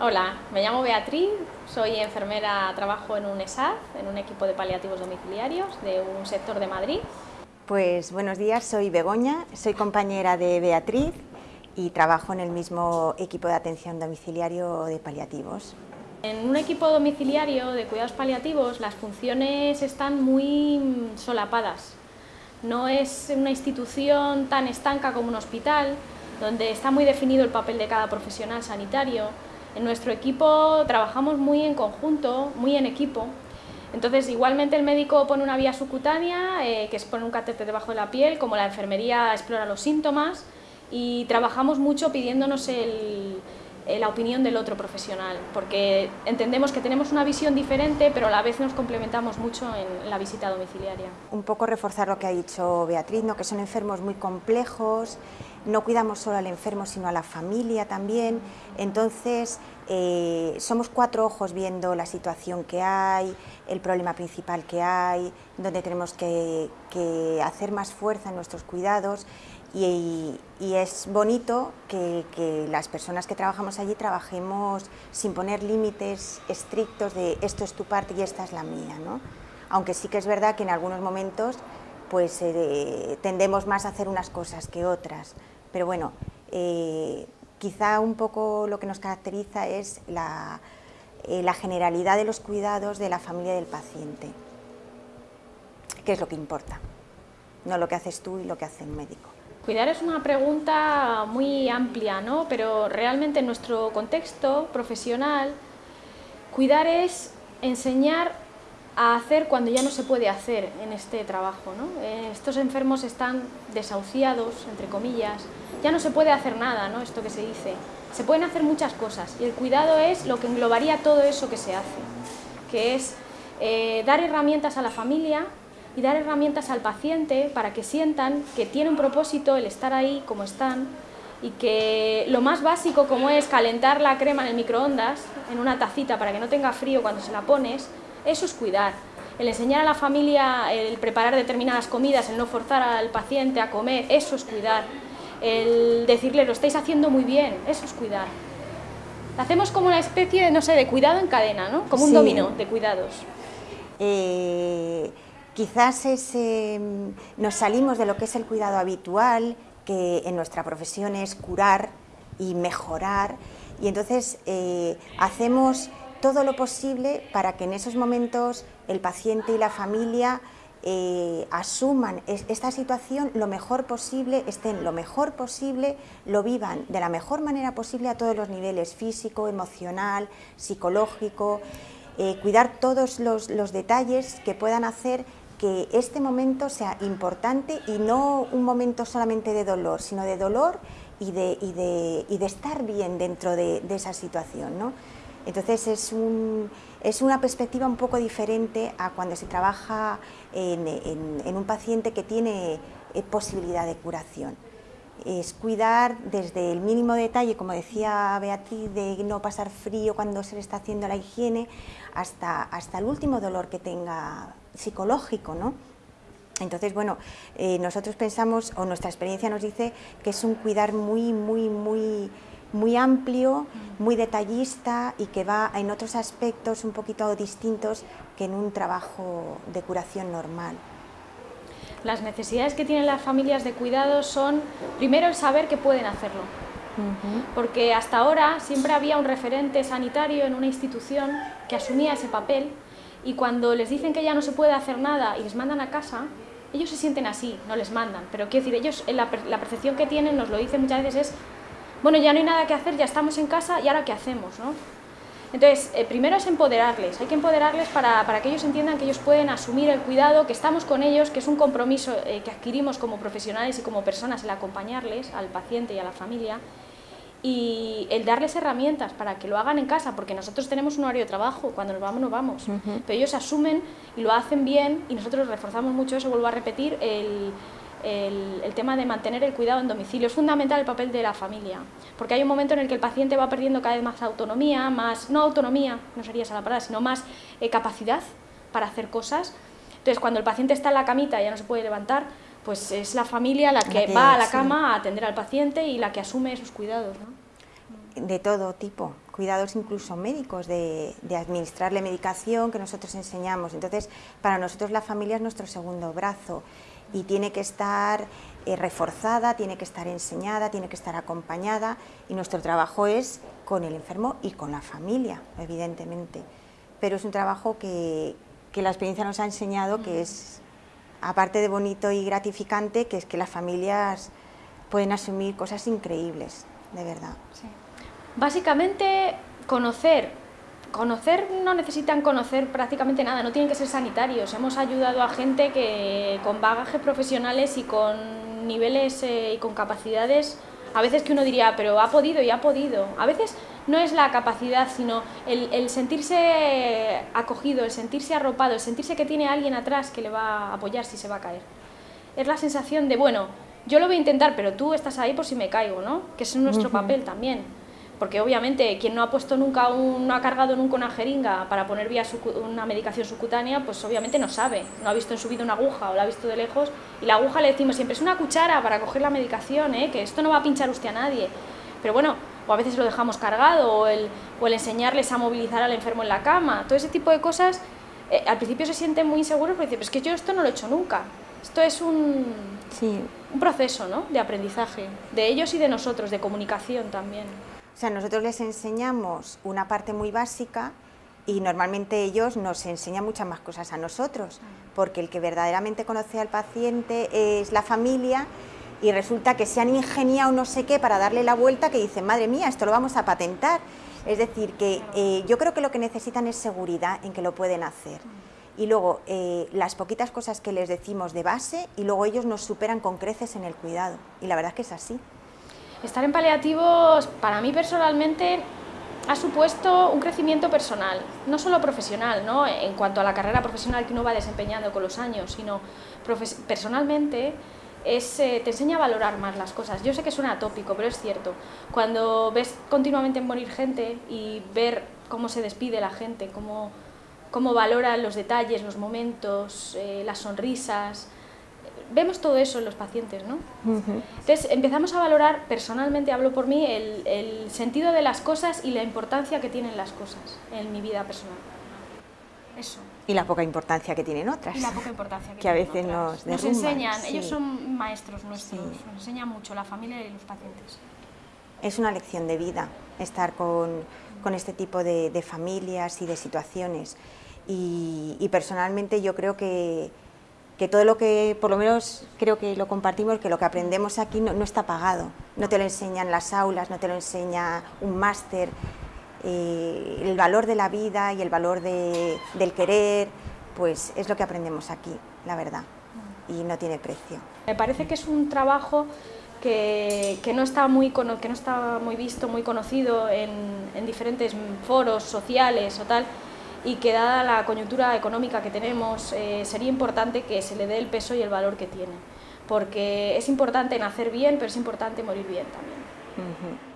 Hola, me llamo Beatriz, soy enfermera, trabajo en un ESAD, en un equipo de paliativos domiciliarios de un sector de Madrid. Pues buenos días, soy Begoña, soy compañera de Beatriz y trabajo en el mismo equipo de atención domiciliario de paliativos. En un equipo domiciliario de cuidados paliativos las funciones están muy solapadas. No es una institución tan estanca como un hospital, donde está muy definido el papel de cada profesional sanitario. En nuestro equipo trabajamos muy en conjunto, muy en equipo. Entonces, igualmente el médico pone una vía subcutánea, eh, que es poner un catéter debajo de la piel, como la enfermería explora los síntomas, y trabajamos mucho pidiéndonos el, la opinión del otro profesional, porque entendemos que tenemos una visión diferente, pero a la vez nos complementamos mucho en la visita domiciliaria. Un poco reforzar lo que ha dicho Beatriz, ¿no? que son enfermos muy complejos, no cuidamos solo al enfermo, sino a la familia también, entonces eh, somos cuatro ojos viendo la situación que hay, el problema principal que hay, donde tenemos que hacer más fuerza en nuestros cuidados y, es bonito que, las personas que trabajamos allí trabajemos sin poner límites estrictos de esto es tu parte y esta es la mía, ¿no? aunque sí que es verdad que en algunos momentos pues eh, tendemos más a hacer unas cosas que otras, pero bueno, eh, quizá un poco lo que nos caracteriza es la, eh, la generalidad de los cuidados de la familia del paciente, que es lo que importa, no lo que haces tú y lo que hace el médico. Cuidar es una pregunta muy amplia, ¿no? pero realmente en nuestro contexto profesional, cuidar es enseñar a hacer cuando ya no se puede hacer en este trabajo. ¿no? Eh, estos enfermos están desahuciados, entre comillas, ya no se puede hacer nada, ¿no? esto que se dice. Se pueden hacer muchas cosas y el cuidado es lo que englobaría todo eso que se hace, que es eh, dar herramientas a la familia y dar herramientas al paciente para que sientan que tiene un propósito el estar ahí como están y que lo más básico como es calentar la crema en el microondas en una tacita para que no tenga frío cuando se la pones, eso es cuidar. El enseñar a la familia el preparar determinadas comidas, el no forzar al paciente a comer, eso es cuidar. El decirle lo estáis haciendo muy bien, eso es cuidar. Hacemos como una especie de, no sé, de cuidado en cadena, ¿no? Como un dominó de cuidados. Eh Quizás nos salimos de lo que es el cuidado habitual, que en nuestra profesión es curar y mejorar, y entonces eh, hacemos todo lo posible para que en esos momentos el paciente y la familia eh, asuman esta situación lo mejor posible, estén lo mejor posible, lo vivan de la mejor manera posible a todos los niveles, físico, emocional, psicológico, eh, cuidar todos los, los detalles que puedan hacer que este momento sea importante y no un momento solamente de dolor, sino de dolor y de, y de, y de estar bien dentro de, esa situación. ¿no? Entonces es, un, es, una perspectiva un poco diferente a cuando se trabaja en, en, un paciente que tiene eh, posibilidad de curación. Es cuidar desde el mínimo detalle, como decía Beatriz, de no pasar frío cuando se le está haciendo la higiene, hasta, hasta el último dolor que tenga psicológico, ¿no? Entonces, bueno, eh, nosotros pensamos, o nuestra experiencia nos dice que es un cuidar muy, muy, muy, muy amplio, muy detallista y que va en otros aspectos un poquito distintos que en un trabajo de curación normal. Las necesidades que tienen las familias de cuidado son, primero, el saber que pueden hacerlo. Porque hasta ahora siempre había un referente sanitario en una institución que asumía ese papel y cuando les dicen que ya no se puede hacer nada y les mandan a casa, ellos se sienten así, no les mandan, pero quiero decir, ellos, la, la percepción que tienen, nos lo dicen muchas veces, es, bueno, ya no hay nada que hacer, ya estamos en casa, ¿y ahora qué hacemos? ¿no? Entonces, eh, primero es empoderarles, hay que empoderarles para, para, que ellos entiendan que ellos pueden asumir el cuidado, que estamos con ellos, que es un compromiso eh, que adquirimos como profesionales y como personas el acompañarles al paciente y a la familia, y el darles herramientas para que lo hagan en casa, porque nosotros tenemos un horario de trabajo, cuando nos vamos, nos vamos, pero ellos asumen y lo hacen bien y nosotros reforzamos mucho eso, vuelvo a repetir, el, el, tema de mantener el cuidado en domicilio. Es fundamental el papel de la familia, porque hay un momento en el que el paciente va perdiendo cada vez más autonomía, más, no autonomía, no sería esa la palabra, sino más eh, capacidad para hacer cosas. Entonces, cuando el paciente está en la camita y ya no se puede levantar, pues es la familia la que, va a la cama a atender al paciente y la que asume esos cuidados. De todo tipo, cuidados incluso médicos, de, administrarle medicación que nosotros enseñamos. Entonces, para nosotros la familia es nuestro segundo brazo y tiene que estar eh, reforzada, tiene que estar enseñada, tiene que estar acompañada y nuestro trabajo es con el enfermo y con la familia, evidentemente. Pero es un trabajo que, que la experiencia nos ha enseñado que es, aparte de bonito y gratificante, que es que las familias pueden asumir cosas increíbles, de verdad. Básicamente, conocer. Conocer no necesitan conocer prácticamente nada, no tienen que ser sanitarios. Hemos ayudado a gente que con bagajes profesionales y con niveles eh, y con capacidades, a veces que uno diría, pero ha podido y ha podido. A veces no es la capacidad, sino el, el sentirse acogido, el sentirse arropado, el sentirse que tiene alguien atrás que le va a apoyar si se va a caer. Es la sensación de, bueno, yo lo voy a intentar, pero tú estás ahí por si me caigo, ¿no? Que es nuestro papel también. Porque obviamente quien no ha puesto nunca, un, no ha cargado nunca una jeringa para poner vía una medicación subcutánea, pues obviamente no sabe, no ha visto en su vida una aguja o la ha visto de lejos y la aguja le decimos siempre es una cuchara para coger la medicación, ¿eh? que esto no va a pinchar usted a nadie. Pero bueno, o a veces lo dejamos cargado o el, o el enseñarles a movilizar al enfermo en la cama, todo ese tipo de cosas, eh, al principio se sienten muy inseguros porque dicen, es que yo esto no lo he hecho nunca. Esto es un, sí. un proceso ¿no? de aprendizaje, de ellos y de nosotros, de comunicación también. O sea, nosotros les enseñamos una parte muy básica y normalmente ellos nos enseñan muchas más cosas a nosotros, porque el que verdaderamente conoce al paciente es la familia y resulta que se han ingeniado no sé qué para darle la vuelta que dicen, madre mía, esto lo vamos a patentar. Es decir, que eh, yo creo que lo que necesitan es seguridad en que lo pueden hacer y luego eh, las poquitas cosas que les decimos de base y luego ellos nos superan con creces en el cuidado. Y la verdad es que es así. Estar en paliativos, para mí personalmente, ha supuesto un crecimiento personal, no solo profesional, ¿no? en cuanto a la carrera profesional que uno va desempeñando con los años, sino personalmente es, eh, te enseña a valorar más las cosas. Yo sé que suena atópico, pero es cierto. Cuando ves continuamente morir gente y ver cómo se despide la gente, cómo cómo valoran los detalles, los momentos, eh, las sonrisas. Vemos todo eso en los pacientes, ¿no? Entonces empezamos a valorar, personalmente hablo por mí, el, sentido de las cosas y la importancia que tienen las cosas en mi vida personal. Eso. Y la poca importancia que tienen otras. Y la poca importancia que, que a veces nos Nos enseñan, ellos son maestros nuestros, nos enseñan mucho, la familia y los pacientes. Es una lección de vida estar con, con este tipo de, de familias y de situaciones y, personalmente yo creo que, que, todo lo que, por lo menos creo que lo compartimos, que lo que aprendemos aquí no, está pagado, no te lo enseñan las aulas, no te lo enseña un máster, eh, el valor de la vida y el valor de, del querer, pues es lo que aprendemos aquí, la verdad, y no tiene precio. Me parece que es un trabajo que, que, no, está muy, que no está muy visto, muy conocido en, en diferentes foros sociales o tal, y que dada la coyuntura económica que tenemos, eh, sería importante que se le dé el peso y el valor que tiene, porque es importante nacer bien, pero es importante morir bien también.